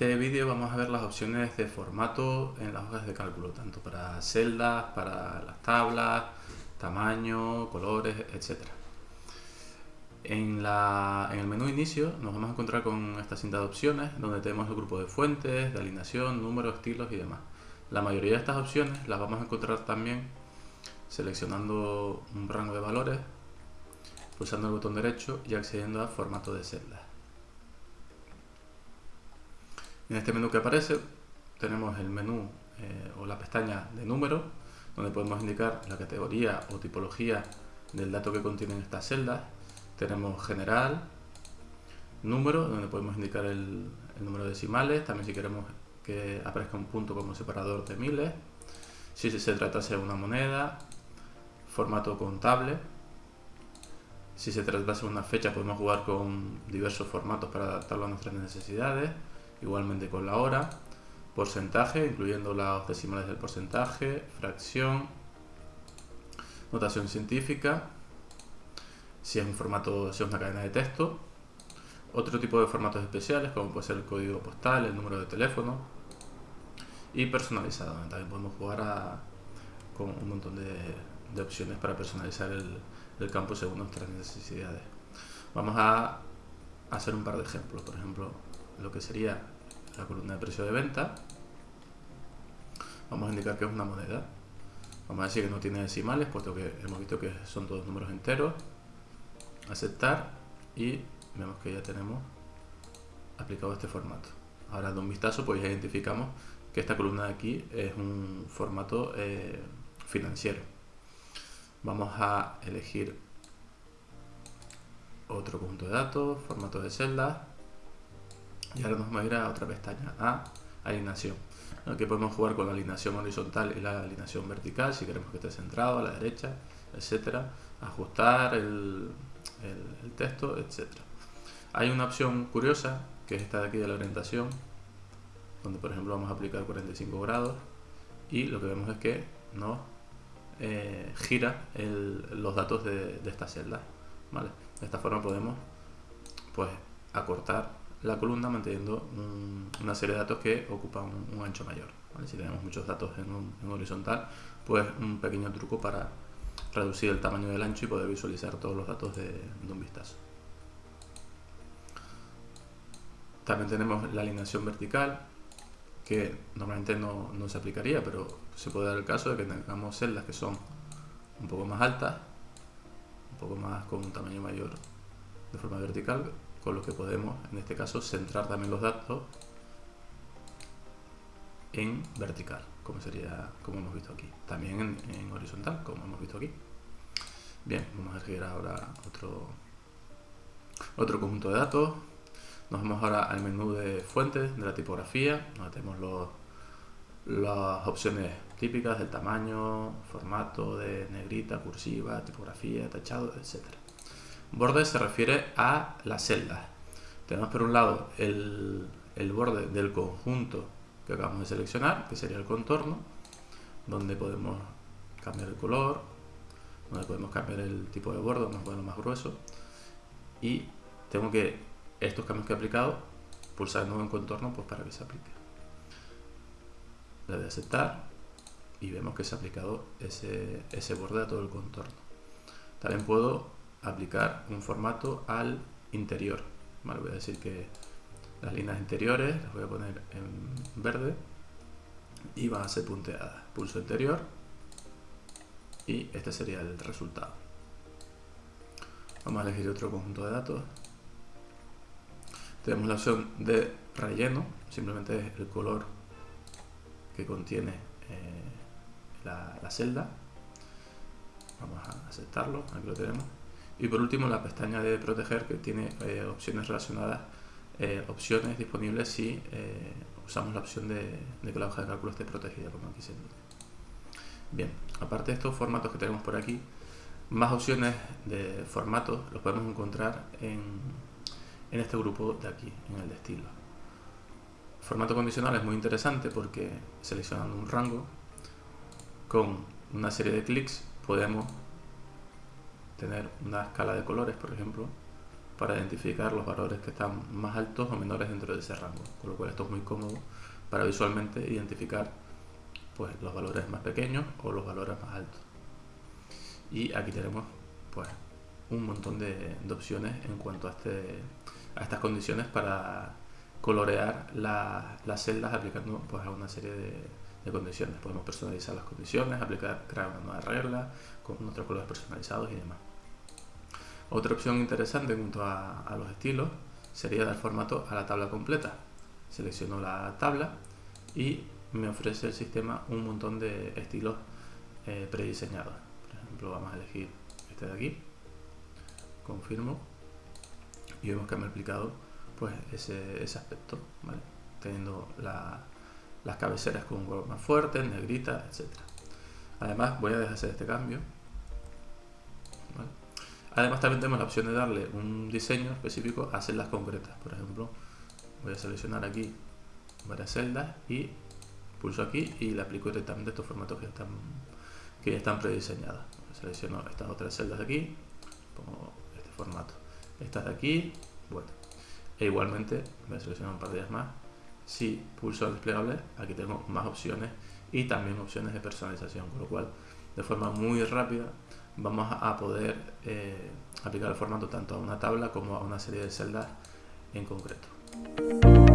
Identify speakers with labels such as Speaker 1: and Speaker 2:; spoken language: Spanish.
Speaker 1: este vídeo vamos a ver las opciones de formato en las hojas de cálculo, tanto para celdas, para las tablas, tamaño, colores, etc. En, en el menú inicio nos vamos a encontrar con esta cinta de opciones donde tenemos el grupo de fuentes, de alineación, números, estilos y demás. La mayoría de estas opciones las vamos a encontrar también seleccionando un rango de valores, pulsando el botón derecho y accediendo a formato de celdas. En este menú que aparece tenemos el menú eh, o la pestaña de número, donde podemos indicar la categoría o tipología del dato que contienen estas celdas. Tenemos general, número, donde podemos indicar el, número de decimales, también si queremos que aparezca un punto como separador de miles, si se tratase de una moneda, formato contable, si se tratase de una fecha podemos jugar con diversos formatos para adaptarlo a nuestras necesidades, igualmente con la hora, porcentaje, incluyendo las decimales del porcentaje, fracción, notación científica, si es un formato, si es una cadena de texto, otro tipo de formatos especiales como puede ser el código postal, el número de teléfono y personalizado, también podemos jugar con un montón de, opciones para personalizar el campo según nuestras necesidades. Vamos a hacer un par de ejemplos, por ejemplo, lo que sería la columna de precio de venta. Vamos a indicar que es una moneda. Vamos a decir que no tiene decimales, puesto que hemos visto que son todos números enteros. Aceptar y vemos que ya tenemos aplicado este formato. Ahora de un vistazo pues ya identificamos que esta columna de aquí es un formato eh, financiero. Vamos a elegir otro conjunto de datos, formato de celdas y ahora nos vamos a ir a otra pestaña, a alineación. Aquí podemos jugar con la alineación horizontal y la alineación vertical, si queremos que esté centrado a la derecha, etcétera. Ajustar el, el, texto, etcétera. Hay una opción curiosa, que es esta de aquí de la orientación, donde por ejemplo vamos a aplicar 45 grados y lo que vemos es que nos eh, gira los datos de, esta celda. ¿vale? De esta forma podemos pues acortar la columna manteniendo una serie de datos que ocupan un, ancho mayor. Si tenemos muchos datos en, horizontal, pues un pequeño truco para reducir el tamaño del ancho y poder visualizar todos los datos de, un vistazo. También tenemos la alineación vertical, que normalmente no, no, se aplicaría, pero se puede dar el caso de que tengamos celdas que son un poco más altas, un poco más con un tamaño mayor de forma vertical, con lo que podemos, en este caso, centrar también los datos en vertical, como sería, como hemos visto aquí. También en, horizontal, como hemos visto aquí. Bien, vamos a seguir ahora otro, otro conjunto de datos. Nos vamos ahora al menú de fuentes de la tipografía, donde tenemos los, las opciones típicas del tamaño, formato de negrita, cursiva, tipografía, tachado, etcétera. Borde se refiere a las celdas. Tenemos por un lado el, borde del conjunto que acabamos de seleccionar, que sería el contorno, donde podemos cambiar el color, donde podemos cambiar el tipo de borde, a ponerlo más grueso. Y tengo que, estos cambios que he aplicado, pulsar de nuevo en contorno pues para que se aplique. Le doy a aceptar y vemos que se ha aplicado ese, ese borde a todo el contorno. También puedo aplicar un formato al interior. voy a decir que las líneas interiores las voy a poner en verde y van a ser punteadas. Pulso interior y este sería el resultado. Vamos a elegir otro conjunto de datos. Tenemos la opción de relleno, simplemente es el color que contiene eh, la celda. Vamos a aceptarlo, aquí lo tenemos. Y por último la pestaña de proteger que tiene eh, opciones relacionadas, eh, opciones disponibles si eh, usamos la opción de, que la hoja de cálculo esté protegida como aquí se indica. Bien, aparte de estos formatos que tenemos por aquí, más opciones de formatos los podemos encontrar en, en este grupo de aquí, en el de estilo. formato condicional es muy interesante porque seleccionando un rango con una serie de clics podemos tener una escala de colores, por ejemplo, para identificar los valores que están más altos o menores dentro de ese rango, con lo cual esto es muy cómodo para visualmente identificar pues, los valores más pequeños o los valores más altos. Y aquí tenemos pues, un montón de, opciones en cuanto a, este, a estas condiciones para colorear las celdas aplicando pues, a una serie de, condiciones. Podemos personalizar las condiciones, aplicar, crear una nueva regla con otros colores personalizados y demás. Otra opción interesante en cuanto a, los estilos sería dar formato a la tabla completa. Selecciono la tabla y me ofrece el sistema un montón de estilos eh, prediseñados. Por ejemplo, vamos a elegir este de aquí confirmo y vemos que me ha aplicado pues ese, aspecto, teniendo las cabeceras con un color más fuerte, negrita, etc. Además voy a deshacer este cambio. Además también tenemos la opción de darle un diseño específico a celdas concretas. Por ejemplo, voy a seleccionar aquí varias celdas y pulso aquí y le aplico directamente estos formatos que están, que ya están prediseñados. Selecciono estas otras celdas de aquí, pongo formato. Estas de aquí, bueno. E igualmente, voy a seleccionar un par de ellas más. Si pulso el desplegable, aquí tengo más opciones y también opciones de personalización, con lo cual, de forma muy rápida, vamos a poder eh, aplicar el formato tanto a una tabla como a una serie de celdas en concreto.